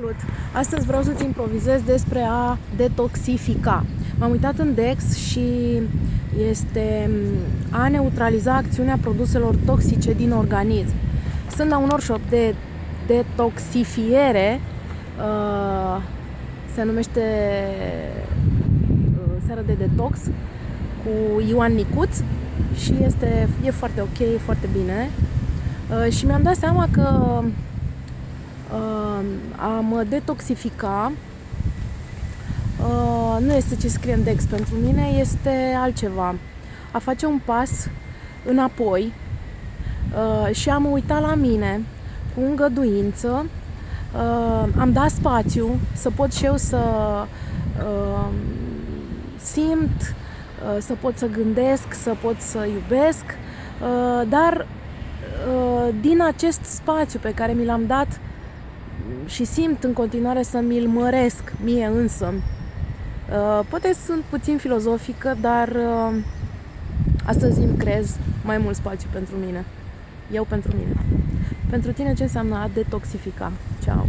Salut! Astăzi vreau să-ți improvizez despre a detoxifica. M-am uitat în DEX și este a neutraliza acțiunea produselor toxice din organism. Sunt la un workshop de detoxifiere, uh, se numește uh, Seara de Detox, cu Ioan Nicuț și este, e foarte ok, e foarte bine. Uh, și mi-am dat seama că uh, a mă detoxifica. Uh, nu este ce scrie în Dex pentru mine, este altceva. A face un pas înapoi uh, și am uitat la mine cu îngăduință, uh, am dat spațiu să pot și eu să uh, simt, uh, să pot să gândesc, să pot să iubesc, uh, dar uh, din acest spațiu pe care mi l-am dat și simt în continuare să mi-l măresc mie însă. Uh, poate sunt puțin filozofică, dar uh, astăzi îmi crez mai mult spațiu pentru mine. Eu pentru mine. Pentru tine ce înseamnă a detoxifica? Ciao!